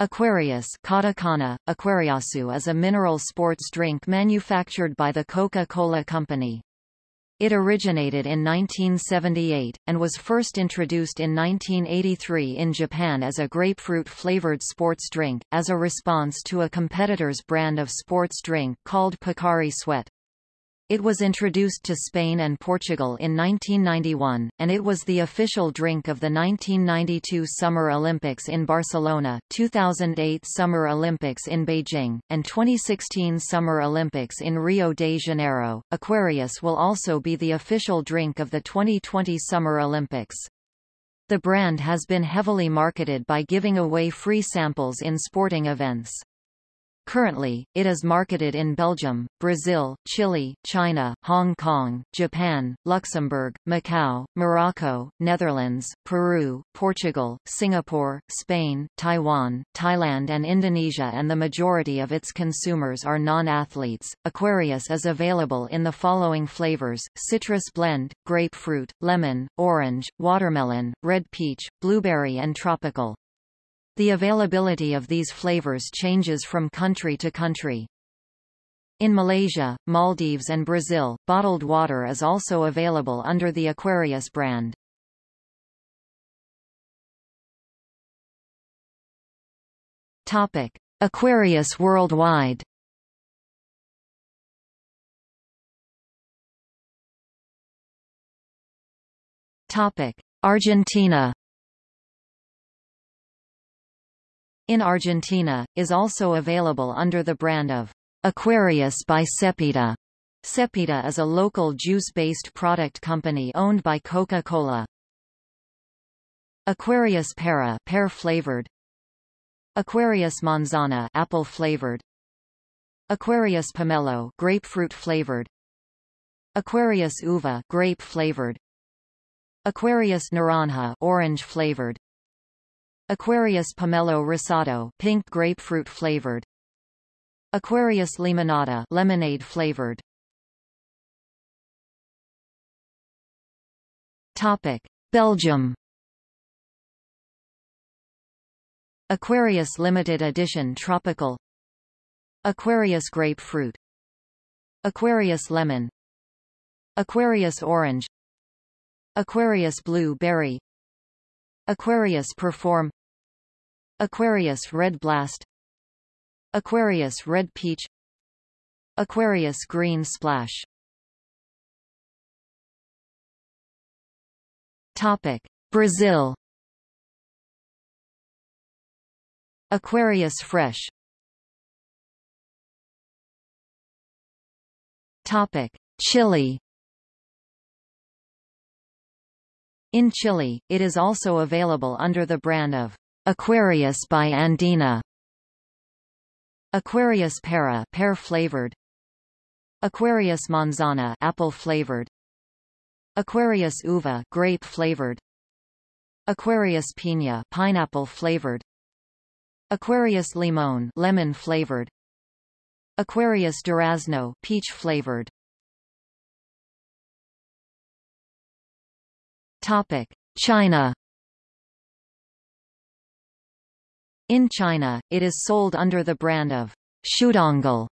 Aquarius katakana, Aquariasu is a mineral sports drink manufactured by the Coca-Cola Company. It originated in 1978, and was first introduced in 1983 in Japan as a grapefruit-flavored sports drink, as a response to a competitor's brand of sports drink called Pocari Sweat. It was introduced to Spain and Portugal in 1991, and it was the official drink of the 1992 Summer Olympics in Barcelona, 2008 Summer Olympics in Beijing, and 2016 Summer Olympics in Rio de Janeiro. Aquarius will also be the official drink of the 2020 Summer Olympics. The brand has been heavily marketed by giving away free samples in sporting events. Currently, it is marketed in Belgium, Brazil, Chile, China, Hong Kong, Japan, Luxembourg, Macau, Morocco, Netherlands, Peru, Portugal, Singapore, Spain, Taiwan, Thailand and Indonesia and the majority of its consumers are non-athletes. Aquarius is available in the following flavors, citrus blend, grapefruit, lemon, orange, watermelon, red peach, blueberry and tropical. The availability of these flavors changes from country to country. In Malaysia, Maldives and Brazil, bottled water is also available under the Aquarius brand. Topic: Aquarius worldwide. Topic: Argentina. In Argentina, is also available under the brand of Aquarius by Cepita. Cepita is a local juice-based product company owned by Coca-Cola. Aquarius Pera pear-flavored Aquarius Manzana apple-flavored Aquarius Pomelo grapefruit-flavored Aquarius Uva grape-flavored Aquarius Naranja orange-flavored Aquarius Pomelo Rosado pink grapefruit flavored. Aquarius Limonada lemonade flavored. Topic. Belgium. Aquarius limited edition tropical. Aquarius grapefruit. Aquarius lemon. Aquarius orange. Aquarius blue berry Aquarius perform Aquarius Red Blast. Aquarius Red Peach. Aquarius Green Splash. Topic. Brazil. Aquarius Fresh. Topic. Chile. In Chile, it is also available under the brand of Aquarius by Andina. Aquarius Pera pear flavored. Aquarius Manzana apple flavored. Aquarius Uva grape flavored. Aquarius Piña pineapple flavored. Aquarius Limon lemon flavored. Aquarius Durazno peach flavored. Topic: China In China, it is sold under the brand of Shudongl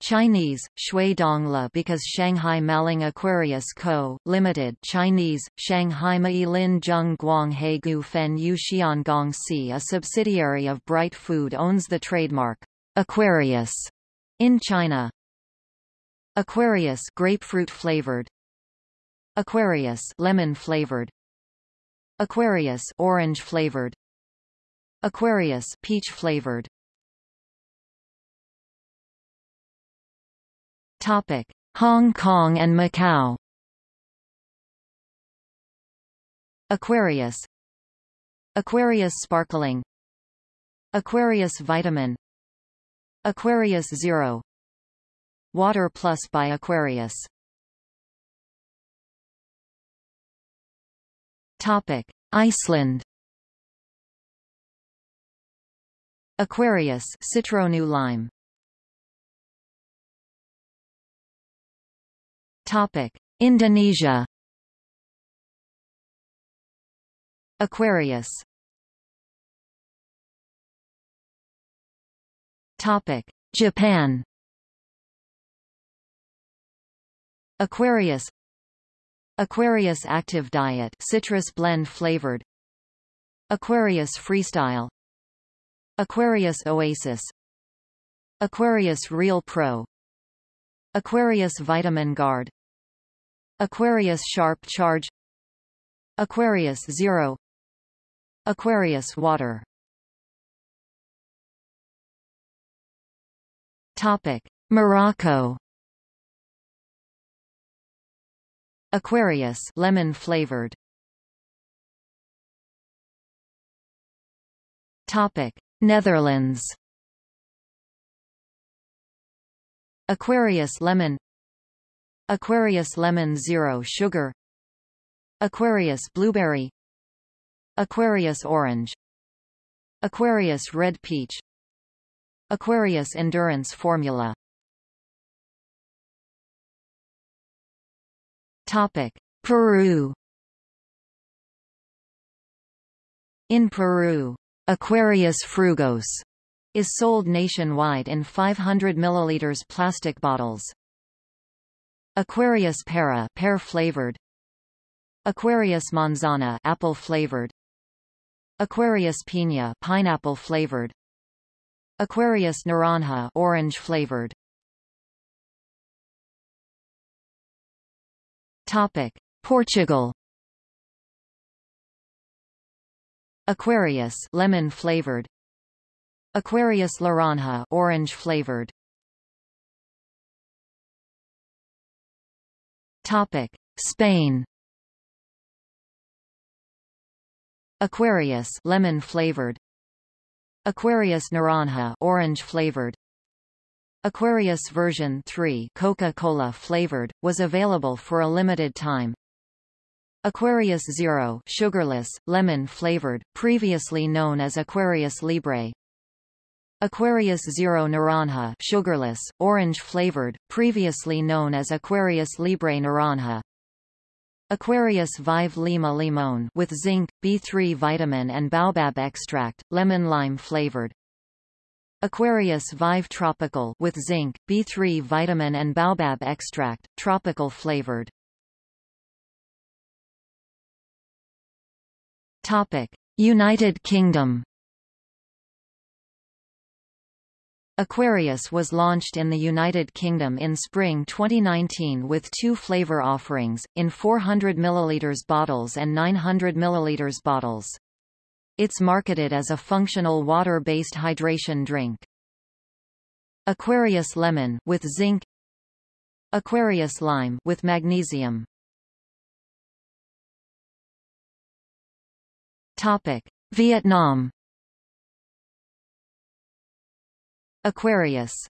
Chinese, Shui Dongla because Shanghai Maling Aquarius Co., Limited Chinese, Shanghai Mai Lin Zheng Guang He Gu Fen Yu Xiangong Si a subsidiary of Bright Food owns the trademark, Aquarius, in China. Aquarius grapefruit flavored Aquarius lemon flavored Aquarius orange flavored Aquarius peach flavored. Topic: Hong Kong and Macau. Aquarius. Aquarius Sparkling. Aquarius Vitamin. Aquarius Zero. Water Plus by Aquarius. Topic: Iceland Aquarius Citronu lime. Topic: Indonesia. Aquarius Topic: Japan. Aquarius Aquarius Active Diet citrus blend flavored Aquarius Freestyle Aquarius Oasis. Aquarius Real Pro. Aquarius Vitamin Guard. Aquarius Sharp Charge. Aquarius Zero. Aquarius Water. Topic Morocco. Aquarius lemon flavored. Topic Netherlands. Aquarius lemon. Aquarius lemon zero sugar. Aquarius blueberry. Aquarius orange. Aquarius red peach. Aquarius endurance formula. Topic: Peru. In Peru, Aquarius frugos is sold nationwide in 500 ml plastic bottles. Aquarius pera pear flavored. Aquarius manzana apple flavored. Aquarius piña pineapple flavored. Aquarius naranja orange flavored. Topic: Portugal. Aquarius lemon flavored. Aquarius laranja orange flavored. Topic: Spain. Aquarius lemon flavored. Aquarius naranja orange flavored. Aquarius version 3 Coca-Cola flavored, was available for a limited time. Aquarius Zero sugarless, lemon flavored, previously known as Aquarius Libre. Aquarius Zero Naranja sugarless, orange flavored, previously known as Aquarius Libre Naranja. Aquarius Vive Lima Limon with zinc, B3 vitamin and baobab extract, lemon lime flavored. Aquarius Vive Tropical with zinc, B3 vitamin and baobab extract, tropical flavored. Topic: United Kingdom. Aquarius was launched in the United Kingdom in spring 2019 with two flavor offerings, in 400 ml bottles and 900 ml bottles. It's marketed as a functional water-based hydration drink. Aquarius lemon with zinc Aquarius lime with magnesium Topic. Vietnam. Aquarius